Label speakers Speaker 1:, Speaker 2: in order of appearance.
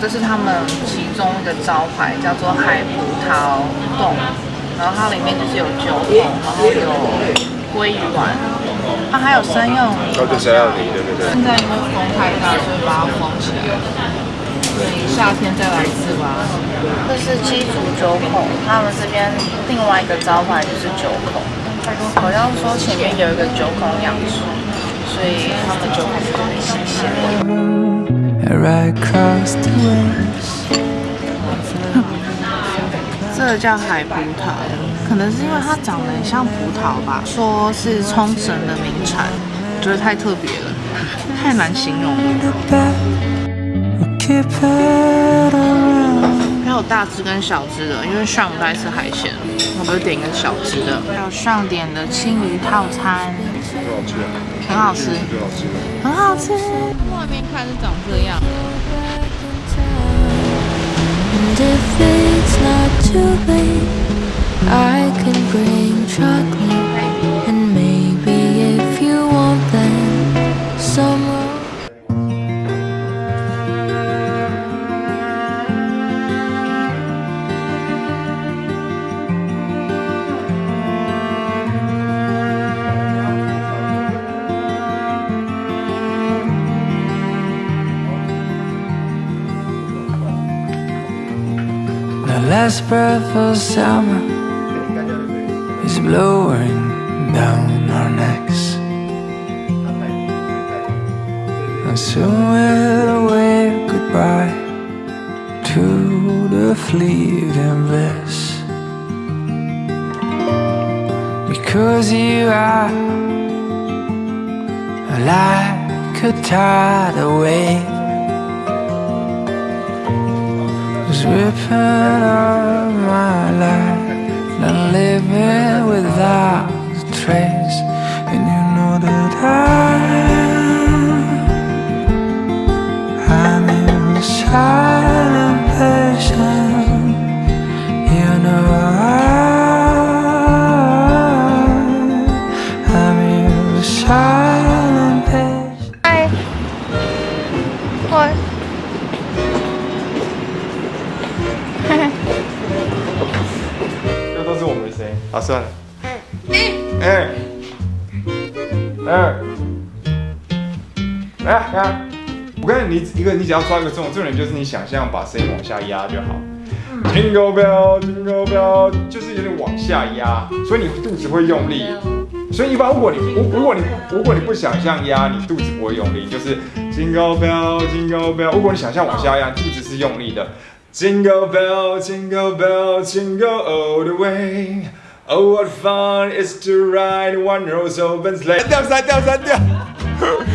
Speaker 1: 这是他们其中一个招牌，叫做海葡萄冻，然后它里面就是有酒桶，然后有鲑鱼丸，它还有生用梨。
Speaker 2: 哦，对，生用梨，对对对。
Speaker 1: 现在因为风太大，所以把它封起来。所以夏天再来一次吧。这是鸡煮酒孔，他们这边另外一个招牌就是酒孔，好像说前面有一个酒孔养殖，所以他们酒孔是很新鲜的。这个叫海葡萄，可能是因为它长得很像葡萄吧。说是冲绳的名产，觉得太特别了，太难形容了。还有大只跟小只的，因为上不爱吃海鲜，我们就点一个小只的。还有上点的青鱼套餐，很好吃，很好吃。外面看是长这样。Last breath of summer is blowing down our necks. And soon we'll wave goodbye to the fleeting bliss. Because you are a like a tidal wave Tripping on my life, not living
Speaker 2: 好，算了。哎，哎，哎，哎，我跟你，一个你只要抓一个重重点，就是你想象把声音往下压就好。Jingle bell, jingle bell，就是有点往下压，所以你肚子会用力。所以一般如果你如如果你如果你不想象压，你肚子不会用力，就是 Jingle bell, jingle bell。如果你想象往下压，肚子是用力的。Jingle bell, jingle bell, jingle all the way. Oh, what fun is to ride one rose open sleigh.